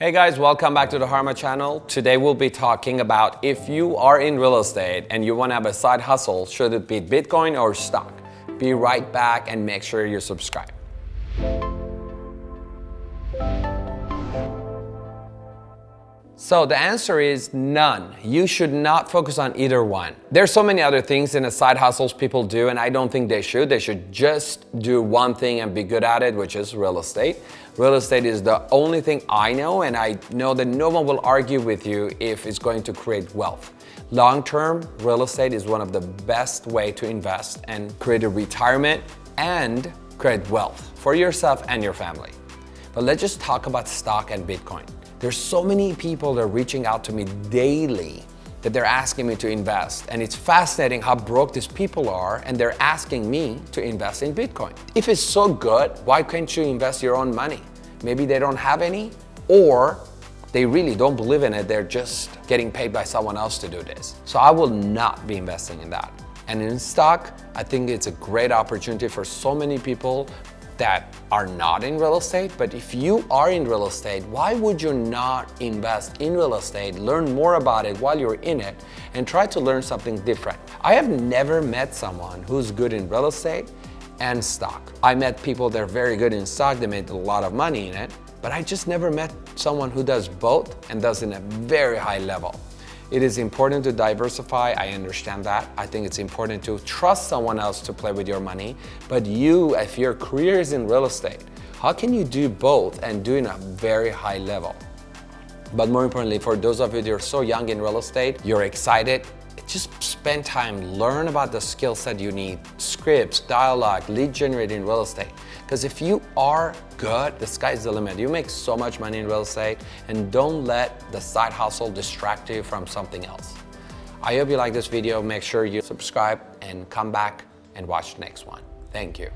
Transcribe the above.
Hey guys, welcome back to the Harma channel. Today we'll be talking about if you are in real estate and you want to have a side hustle, should it be Bitcoin or stock? Be right back and make sure you subscribe. So the answer is none. You should not focus on either one. There's so many other things in the side hustles people do and I don't think they should. They should just do one thing and be good at it, which is real estate. Real estate is the only thing I know and I know that no one will argue with you if it's going to create wealth. Long-term, real estate is one of the best way to invest and create a retirement and create wealth for yourself and your family. But let's just talk about stock and Bitcoin. There's so many people that are reaching out to me daily that they're asking me to invest. And it's fascinating how broke these people are and they're asking me to invest in Bitcoin. If it's so good, why can't you invest your own money? Maybe they don't have any or they really don't believe in it. They're just getting paid by someone else to do this. So I will not be investing in that. And in stock, I think it's a great opportunity for so many people that are not in real estate, but if you are in real estate, why would you not invest in real estate, learn more about it while you're in it, and try to learn something different? I have never met someone who's good in real estate and stock. I met people that are very good in stock, they made a lot of money in it, but I just never met someone who does both and does it in a very high level. It is important to diversify, I understand that. I think it's important to trust someone else to play with your money. But you, if your career is in real estate, how can you do both and do it at a very high level? But more importantly, for those of you that are so young in real estate, you're excited, just spend time, learn about the skill set you need, scripts, dialogue, lead generating real estate. Because if you are good, the sky's the limit. You make so much money in real estate and don't let the side hustle distract you from something else. I hope you like this video. Make sure you subscribe and come back and watch the next one. Thank you.